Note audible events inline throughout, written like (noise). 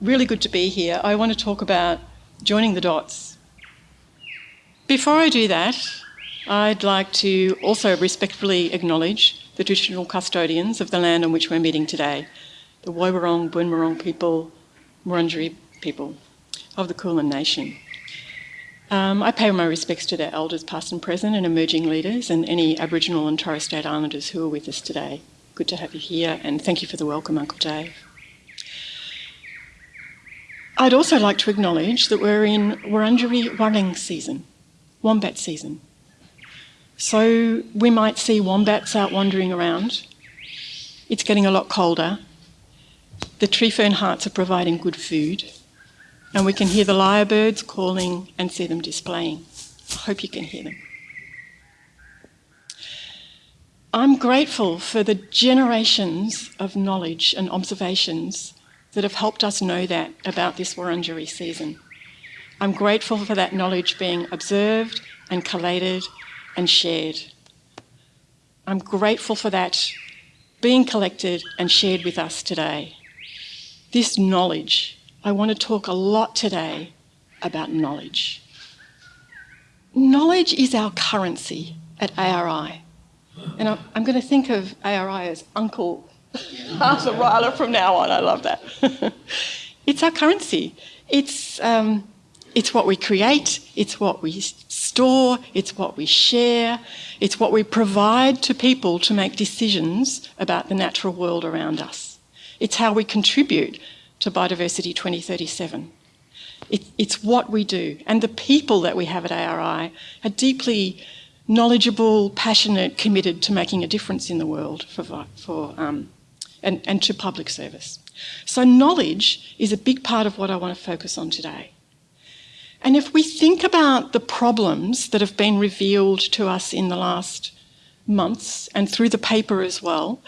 really good to be here. I want to talk about joining the dots. Before I do that, I'd like to also respectfully acknowledge the traditional custodians of the land on which we're meeting today, the Woiwurrung, Boonwurrung people, Wurundjeri people of the Kulin Nation. Um, I pay my respects to their elders, past and present, and emerging leaders, and any Aboriginal and Torres Strait Islanders who are with us today. Good to have you here, and thank you for the welcome, Uncle Dave. I'd also like to acknowledge that we're in Wurundjeri Waring season, wombat season. So we might see wombats out wandering around. It's getting a lot colder. The tree fern hearts are providing good food and we can hear the lyrebirds calling and see them displaying. I hope you can hear them. I'm grateful for the generations of knowledge and observations that have helped us know that about this Wurundjeri season. I'm grateful for that knowledge being observed and collated and shared. I'm grateful for that being collected and shared with us today. This knowledge I want to talk a lot today about knowledge. Knowledge is our currency at ARI. And I'm, going to think of ARI as Uncle (laughs) Arthur Rylah from now on. I love that. (laughs) it's our currency. It's, um, it's what we create, it's what we store, it's what we share, it's what we provide to people to make decisions about the natural world around us. It's how we contribute to Biodiversity 2037. It, it's what we do. And the people that we have at ARI are deeply knowledgeable, passionate, committed to making a difference in the world for, for, um, and, and to public service. So knowledge is a big part of what I want to focus on today. And if we think about the problems that have been revealed to us in the last months and through the paper as well,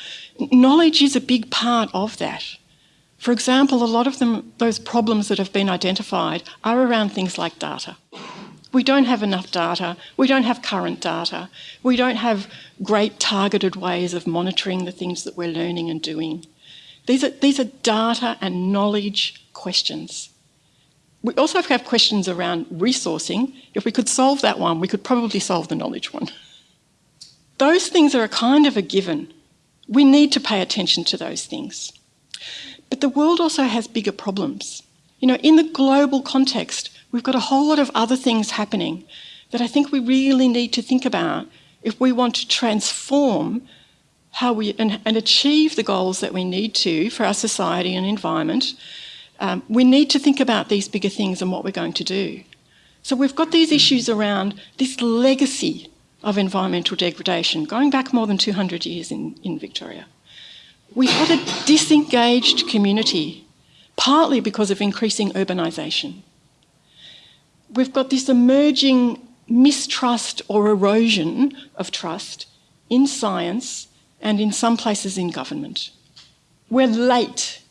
knowledge is a big part of that. For example, a lot of them, those problems that have been identified are around things like data. We don't have enough data, we don't have current data, we don't have great targeted ways of monitoring the things that we're learning and doing. These are, these are data and knowledge questions. We also have questions around resourcing. If we could solve that one, we could probably solve the knowledge one. Those things are a kind of a given. We need to pay attention to those things. But the world also has bigger problems. You know, in the global context, we've got a whole lot of other things happening that I think we really need to think about if we want to transform how we and, and achieve the goals that we need to for our society and environment. Um, we need to think about these bigger things and what we're going to do. So we've got these issues around this legacy of environmental degradation going back more than 200 years in, in Victoria. We've got a disengaged community, partly because of increasing urbanisation. We've got this emerging mistrust or erosion of trust in science and in some places in government. We're late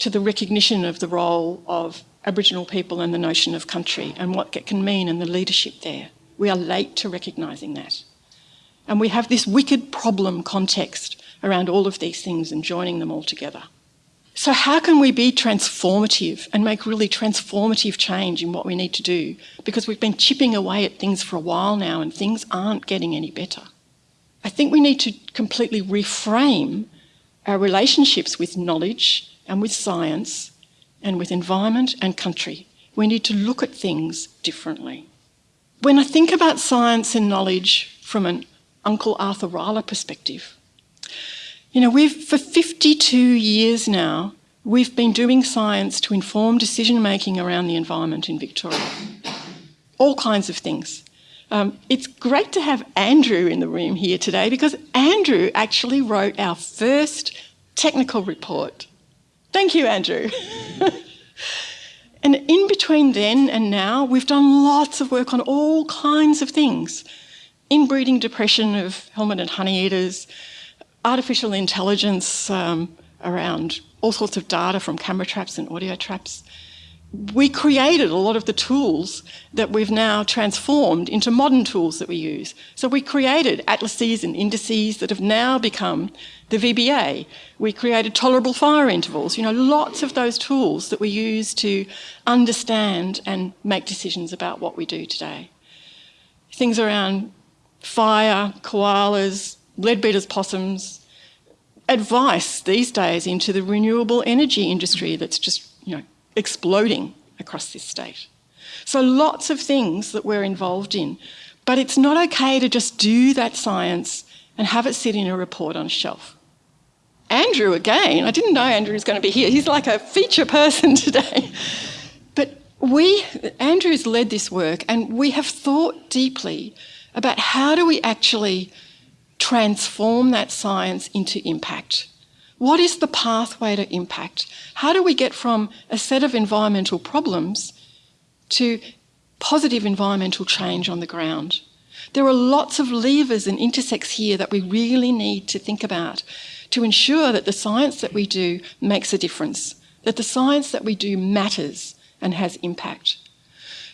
to the recognition of the role of Aboriginal people and the notion of country and what it can mean and the leadership there. We are late to recognising that. And we have this wicked problem context around all of these things and joining them all together. So how can we be transformative and make really transformative change in what we need to do? Because we've been chipping away at things for a while now and things aren't getting any better. I think we need to completely reframe our relationships with knowledge and with science and with environment and country. We need to look at things differently. When I think about science and knowledge from an Uncle Arthur Rylah perspective, you know, we've, for 52 years now, we've been doing science to inform decision making around the environment in Victoria. All kinds of things. Um, it's great to have Andrew in the room here today because Andrew actually wrote our first technical report. Thank you, Andrew. (laughs) and in between then and now, we've done lots of work on all kinds of things. Inbreeding depression of helmeted honeyeaters, artificial intelligence um, around all sorts of data from camera traps and audio traps. we created a lot of the tools that we've now transformed into modern tools that we use. So we created atlases and indices that have now become the VBA. We created tolerable fire intervals, you know, lots of those tools that we use to understand and make decisions about what we do today. Things around fire, koalas, leadbeater's possums, advice these days into the renewable energy industry that's just, you know, exploding across this state. So lots of things that we're involved in. But it's not okay to just do that science and have it sit in a report on a shelf. Andrew, again, I didn't know Andrew was going to be here. He's like a feature person (laughs) today. But we, Andrew's led this work and we have thought deeply about how do we actually transform that science into impact. What is the pathway to impact? How do we get from a set of environmental problems to positive environmental change on the ground? There are lots of levers and intersects here that we really need to think about to ensure that the science that we do makes a difference, that the science that we do matters and has impact.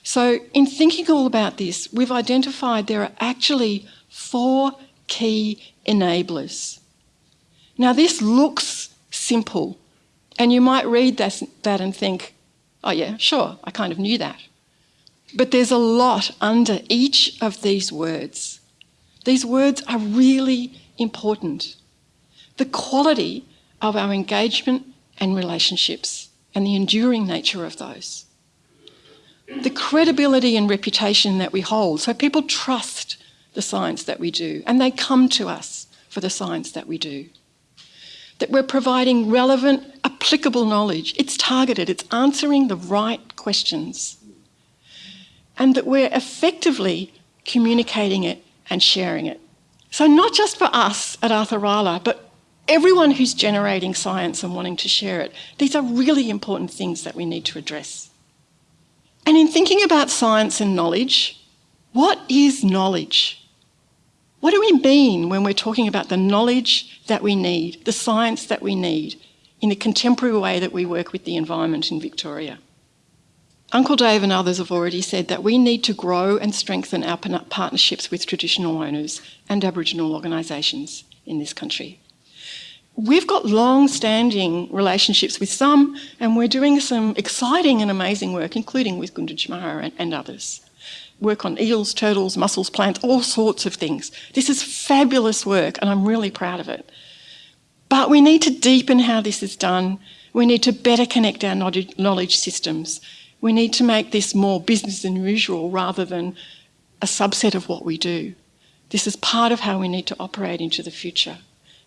So, in thinking all about this, we've identified there are actually four key enablers now, this looks simple, and you might read that, that and think, oh, yeah, sure, I kind of knew that. But there's a lot under each of these words. These words are really important. The quality of our engagement and relationships and the enduring nature of those. The credibility and reputation that we hold. So people trust the science that we do and they come to us for the science that we do that we're providing relevant, applicable knowledge. It's targeted, it's answering the right questions. And that we're effectively communicating it and sharing it. So, not just for us at Arthur Rylah, but everyone who's generating science and wanting to share it. These are really important things that we need to address. And in thinking about science and knowledge, what is knowledge? What do we mean when we're talking about the knowledge that we need, the science that we need, in the contemporary way that we work with the environment in Victoria? Uncle Dave and others have already said that we need to grow and strengthen our partnerships with traditional owners and Aboriginal organisations in this country. We've got long standing relationships with some, and we're doing some exciting and amazing work, including with Gunditjmara and, and others work on eels, turtles, mussels, plants, all sorts of things. This is fabulous work and I'm really proud of it. But we need to deepen how this is done. We need to better connect our knowledge systems. We need to make this more business than usual rather than a subset of what we do. This is part of how we need to operate into the future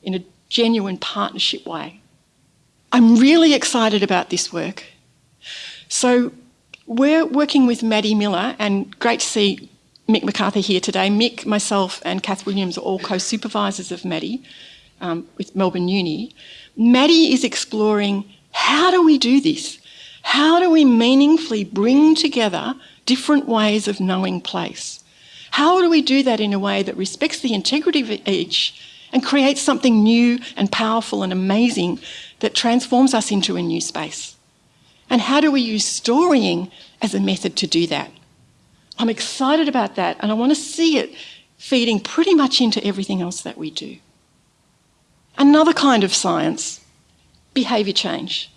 in a genuine partnership way. I'm really excited about this work. So we're working with Maddie Miller, and great to see Mick McArthur here today. Mick, myself, and Kath Williams are all co-supervisors of Maddie um, with Melbourne Uni. Maddie is exploring how do we do this? How do we meaningfully bring together different ways of knowing place? How do we do that in a way that respects the integrity of each and creates something new and powerful and amazing that transforms us into a new space? And how do we use storying as a method to do that? I'm excited about that and I want to see it feeding pretty much into everything else that we do. Another kind of science, behaviour change.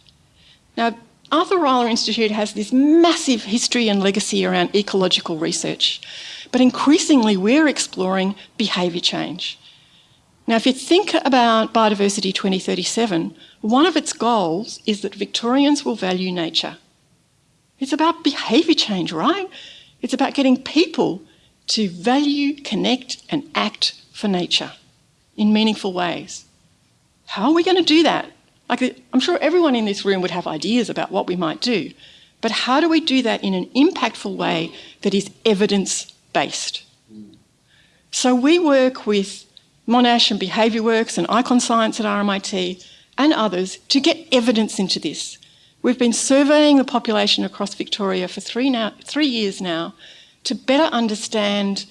Now, Arthur Rylah Institute has this massive history and legacy around ecological research, but increasingly we're exploring behaviour change. Now, if you think about Biodiversity 2037, one of its goals is that Victorians will value nature. It's about behaviour change, right? It's about getting people to value, connect, and act for nature in meaningful ways. How are we going to do that? Like, I'm sure everyone in this room would have ideas about what we might do, but how do we do that in an impactful way that is evidence based? So, we work with Monash and Behaviour Works and Icon Science at RMIT and others to get evidence into this. We've been surveying the population across Victoria for three, now, three years now to better understand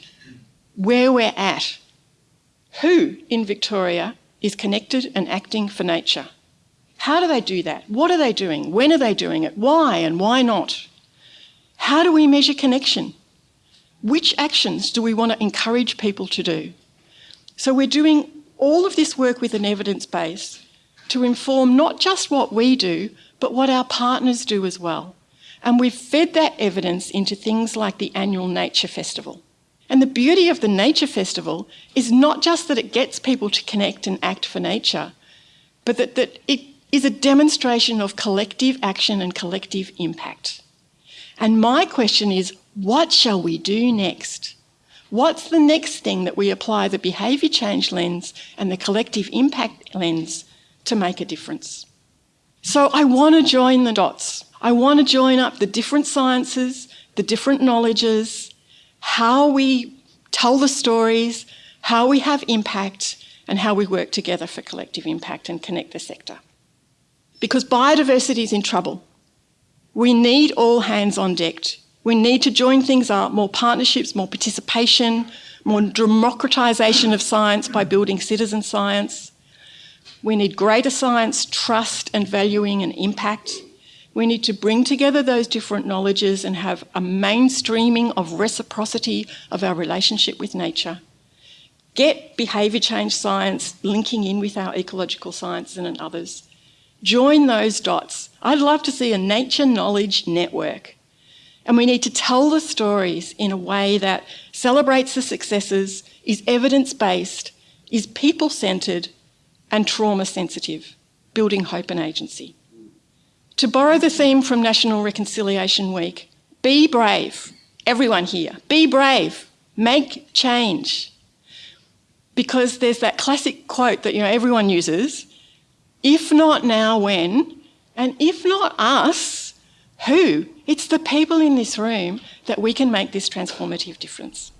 where we're at. Who in Victoria is connected and acting for nature? How do they do that? What are they doing? When are they doing it? Why and why not? How do we measure connection? Which actions do we want to encourage people to do? So we're doing all of this work with an evidence base to inform not just what we do, but what our partners do as well. And we've fed that evidence into things like the annual Nature Festival. And the beauty of the Nature Festival is not just that it gets people to connect and act for nature, but that, that it is a demonstration of collective action and collective impact. And my question is what shall we do next? What's the next thing that we apply the behaviour change lens and the collective impact lens to make a difference? So I want to join the dots. I want to join up the different sciences, the different knowledges, how we tell the stories, how we have impact, and how we work together for collective impact and connect the sector. Because biodiversity is in trouble. We need all hands on deck. We need to join things up, more partnerships, more participation, more democratisation of science by building citizen science. We need greater science, trust and valuing and impact. We need to bring together those different knowledges and have a mainstreaming of reciprocity of our relationship with nature. Get behaviour change science linking in with our ecological sciences and others. Join those dots. I'd love to see a nature knowledge network. And we need to tell the stories in a way that celebrates the successes, is evidence based, is people centred, and trauma sensitive, building hope and agency. To borrow the theme from National Reconciliation Week, be brave, everyone here, be brave, make change. Because there's that classic quote that you know everyone uses, if not now, when? And if not us, who? It's the people in this room that we can make this transformative difference.